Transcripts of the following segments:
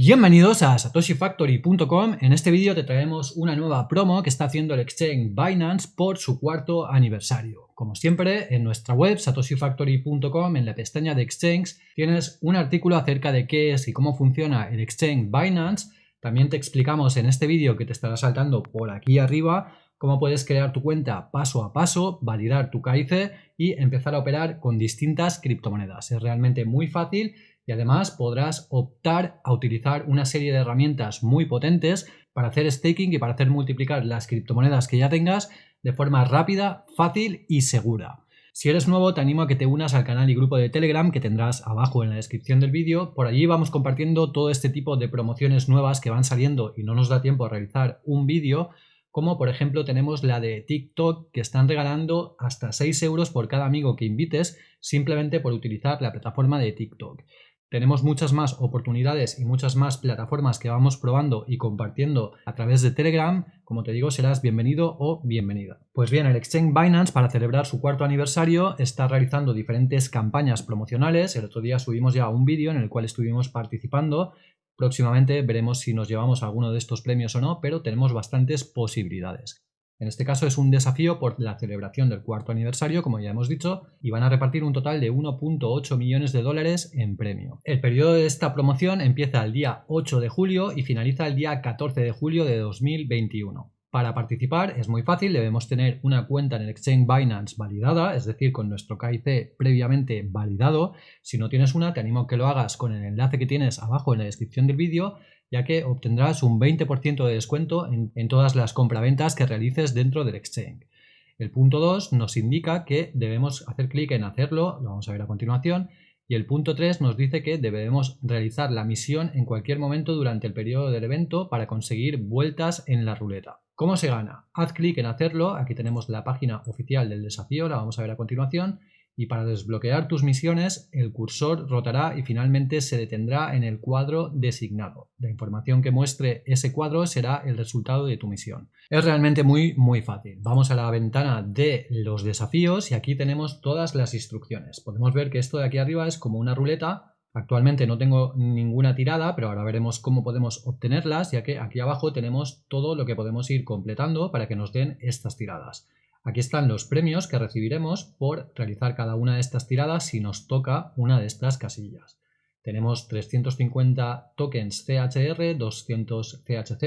Bienvenidos a satoshifactory.com. En este vídeo te traemos una nueva promo que está haciendo el exchange Binance por su cuarto aniversario. Como siempre, en nuestra web satoshifactory.com, en la pestaña de exchange, tienes un artículo acerca de qué es y cómo funciona el exchange Binance. También te explicamos en este vídeo que te estará saltando por aquí arriba cómo puedes crear tu cuenta paso a paso, validar tu KIC y empezar a operar con distintas criptomonedas. Es realmente muy fácil y además podrás optar a utilizar una serie de herramientas muy potentes para hacer staking y para hacer multiplicar las criptomonedas que ya tengas de forma rápida, fácil y segura. Si eres nuevo te animo a que te unas al canal y grupo de Telegram que tendrás abajo en la descripción del vídeo. Por allí vamos compartiendo todo este tipo de promociones nuevas que van saliendo y no nos da tiempo a realizar un vídeo como por ejemplo tenemos la de TikTok que están regalando hasta 6 euros por cada amigo que invites simplemente por utilizar la plataforma de TikTok. Tenemos muchas más oportunidades y muchas más plataformas que vamos probando y compartiendo a través de Telegram. Como te digo, serás bienvenido o bienvenida. Pues bien, el Exchange Binance, para celebrar su cuarto aniversario, está realizando diferentes campañas promocionales. El otro día subimos ya un vídeo en el cual estuvimos participando. Próximamente veremos si nos llevamos alguno de estos premios o no, pero tenemos bastantes posibilidades. En este caso es un desafío por la celebración del cuarto aniversario, como ya hemos dicho, y van a repartir un total de 1.8 millones de dólares en premio. El periodo de esta promoción empieza el día 8 de julio y finaliza el día 14 de julio de 2021. Para participar es muy fácil, debemos tener una cuenta en el Exchange Binance validada, es decir, con nuestro KIC previamente validado. Si no tienes una, te animo a que lo hagas con el enlace que tienes abajo en la descripción del vídeo ya que obtendrás un 20% de descuento en, todas las compraventas que realices dentro del exchange. El punto 2 nos indica que debemos hacer clic en hacerlo, lo vamos a ver a continuación, y el punto 3 nos dice que debemos realizar la misión en cualquier momento durante el periodo del evento para conseguir vueltas en la ruleta. ¿Cómo se gana? Haz clic en hacerlo, aquí tenemos la página oficial del desafío, la vamos a ver a continuación, y para desbloquear tus misiones el cursor rotará y finalmente se detendrá en el cuadro designado. La información que muestre ese cuadro será el resultado de tu misión. Es realmente muy muy fácil. Vamos a la ventana de los desafíos y aquí tenemos todas las instrucciones. Podemos ver que esto de aquí arriba es como una ruleta Actualmente no tengo ninguna tirada, pero ahora veremos cómo podemos obtenerlas, ya que aquí abajo tenemos todo lo que podemos ir completando para que nos den estas tiradas. Aquí están los premios que recibiremos por realizar cada una de estas tiradas si nos toca una de estas casillas. Tenemos 350 tokens CHR, 200 CHZ,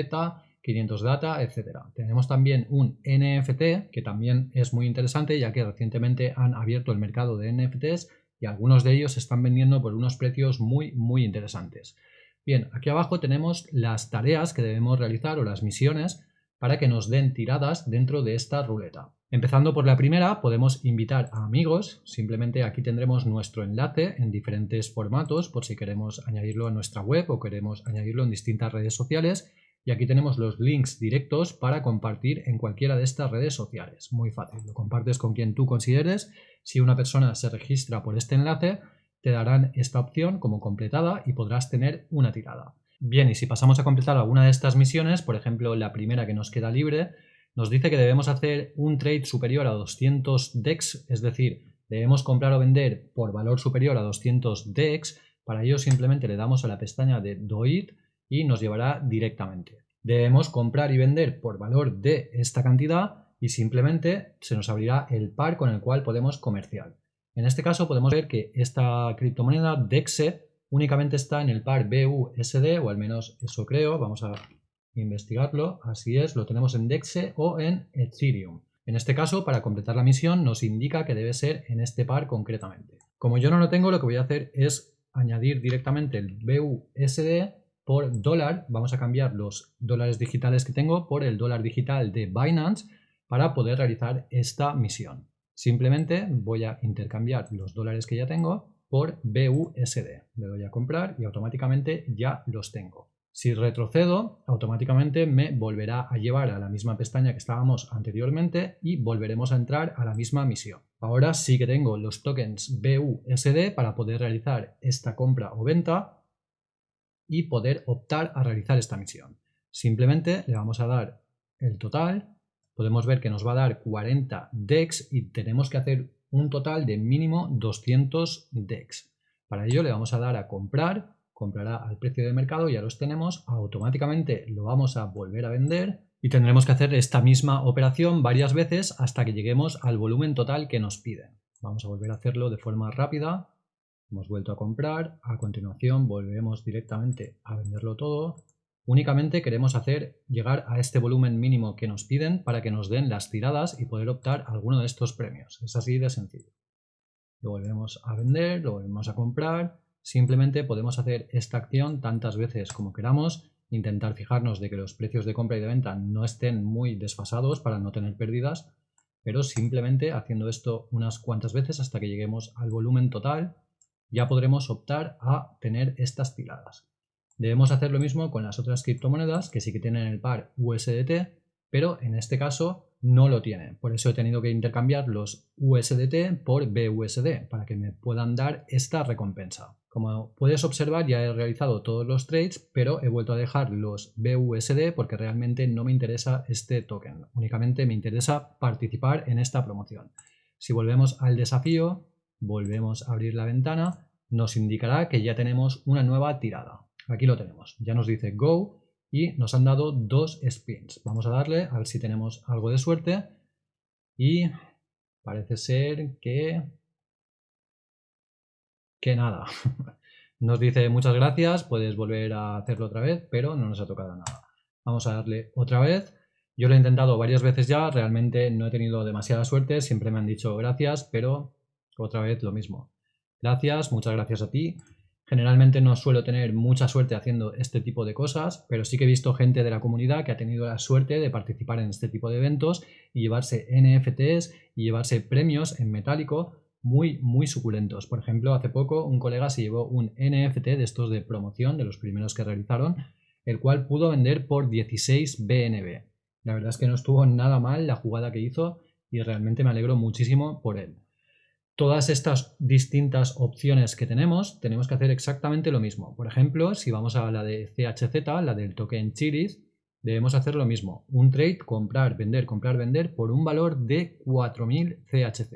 500 data, etc. Tenemos también un NFT que también es muy interesante ya que recientemente han abierto el mercado de NFTs y algunos de ellos se están vendiendo por unos precios muy muy interesantes. Bien, aquí abajo tenemos las tareas que debemos realizar o las misiones para que nos den tiradas dentro de esta ruleta. Empezando por la primera, podemos invitar a amigos, simplemente aquí tendremos nuestro enlace en diferentes formatos por si queremos añadirlo a nuestra web o queremos añadirlo en distintas redes sociales y aquí tenemos los links directos para compartir en cualquiera de estas redes sociales. Muy fácil, lo compartes con quien tú consideres. Si una persona se registra por este enlace, te darán esta opción como completada y podrás tener una tirada. Bien, y si pasamos a completar alguna de estas misiones, por ejemplo la primera que nos queda libre, nos dice que debemos hacer un trade superior a 200 DEX, es decir, debemos comprar o vender por valor superior a 200 DEX, para ello simplemente le damos a la pestaña de Do It y nos llevará directamente. Debemos comprar y vender por valor de esta cantidad y simplemente se nos abrirá el par con el cual podemos comerciar. En este caso podemos ver que esta criptomoneda DEXE únicamente está en el par BUSD, o al menos eso creo, vamos a investigarlo, así es, lo tenemos en DEXE o en Ethereum. En este caso, para completar la misión, nos indica que debe ser en este par concretamente. Como yo no lo tengo, lo que voy a hacer es añadir directamente el BUSD por dólar. Vamos a cambiar los dólares digitales que tengo por el dólar digital de Binance para poder realizar esta misión. Simplemente voy a intercambiar los dólares que ya tengo por BUSD. Le doy a comprar y automáticamente ya los tengo. Si retrocedo, automáticamente me volverá a llevar a la misma pestaña que estábamos anteriormente y volveremos a entrar a la misma misión. Ahora sí que tengo los tokens BUSD para poder realizar esta compra o venta y poder optar a realizar esta misión. Simplemente le vamos a dar el total, podemos ver que nos va a dar 40 DEX y tenemos que hacer un total de mínimo 200 DEX. Para ello le vamos a dar a comprar comprará al precio de mercado, ya los tenemos, automáticamente lo vamos a volver a vender y tendremos que hacer esta misma operación varias veces hasta que lleguemos al volumen total que nos piden. Vamos a volver a hacerlo de forma rápida. Hemos vuelto a comprar, a continuación volvemos directamente a venderlo todo. Únicamente queremos hacer llegar a este volumen mínimo que nos piden para que nos den las tiradas y poder optar alguno de estos premios. Es así de sencillo. Lo volvemos a vender, lo volvemos a comprar. Simplemente podemos hacer esta acción tantas veces como queramos intentar fijarnos de que los precios de compra y de venta no estén muy desfasados para no tener pérdidas, pero simplemente haciendo esto unas cuantas veces hasta que lleguemos al volumen total, ya podremos optar a tener estas tiradas. Debemos hacer lo mismo con las otras criptomonedas que sí que tienen el par USDT, pero en este caso no lo tienen. Por eso he tenido que intercambiar los USDT por BUSD para que me puedan dar esta recompensa. Como puedes observar ya he realizado todos los trades, pero he vuelto a dejar los BUSD porque realmente no me interesa este token. Únicamente me interesa participar en esta promoción. Si volvemos al desafío, volvemos a abrir la ventana, nos indicará que ya tenemos una nueva tirada. Aquí lo tenemos. Ya nos dice Go y nos han dado dos spins. Vamos a darle a ver si tenemos algo de suerte y parece ser que que nada. Nos dice muchas gracias, puedes volver a hacerlo otra vez, pero no nos ha tocado nada. Vamos a darle otra vez. Yo lo he intentado varias veces ya, realmente no he tenido demasiada suerte, siempre me han dicho gracias, pero otra vez lo mismo. Gracias, muchas gracias a ti. Generalmente no suelo tener mucha suerte haciendo este tipo de cosas, pero sí que he visto gente de la comunidad que ha tenido la suerte de participar en este tipo de eventos y llevarse NFTs y llevarse premios en metálico muy, muy suculentos. Por ejemplo, hace poco un colega se llevó un NFT de estos de promoción, de los primeros que realizaron, el cual pudo vender por 16 BNB. La verdad es que no estuvo nada mal la jugada que hizo y realmente me alegro muchísimo por él. Todas estas distintas opciones que tenemos, tenemos que hacer exactamente lo mismo. Por ejemplo, si vamos a la de CHZ, la del token Chiris, debemos hacer lo mismo. Un trade, comprar, vender, comprar, vender por un valor de 4000 CHZ.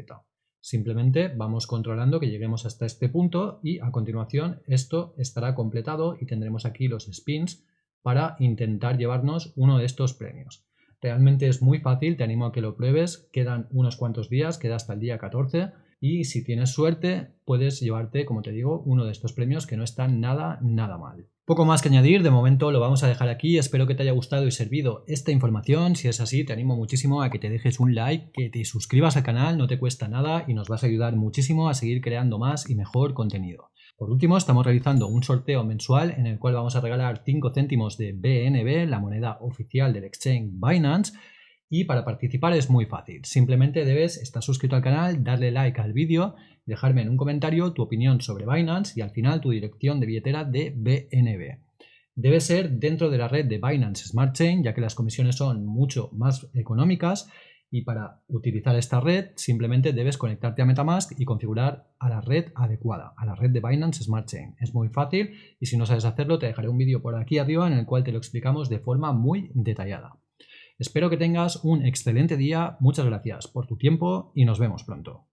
Simplemente vamos controlando que lleguemos hasta este punto y a continuación esto estará completado y tendremos aquí los spins para intentar llevarnos uno de estos premios. Realmente es muy fácil, te animo a que lo pruebes, quedan unos cuantos días, queda hasta el día 14 y si tienes suerte puedes llevarte, como te digo, uno de estos premios que no están nada, nada mal. Poco más que añadir, de momento lo vamos a dejar aquí, espero que te haya gustado y servido esta información, si es así te animo muchísimo a que te dejes un like, que te suscribas al canal, no te cuesta nada y nos vas a ayudar muchísimo a seguir creando más y mejor contenido. Por último, estamos realizando un sorteo mensual en el cual vamos a regalar 5 céntimos de BNB, la moneda oficial del exchange Binance, y para participar es muy fácil, simplemente debes estar suscrito al canal, darle like al vídeo, dejarme en un comentario tu opinión sobre Binance y al final tu dirección de billetera de BNB. Debe ser dentro de la red de Binance Smart Chain, ya que las comisiones son mucho más económicas y para utilizar esta red simplemente debes conectarte a Metamask y configurar a la red adecuada, a la red de Binance Smart Chain. Es muy fácil y si no sabes hacerlo te dejaré un vídeo por aquí arriba en el cual te lo explicamos de forma muy detallada. Espero que tengas un excelente día, muchas gracias por tu tiempo y nos vemos pronto.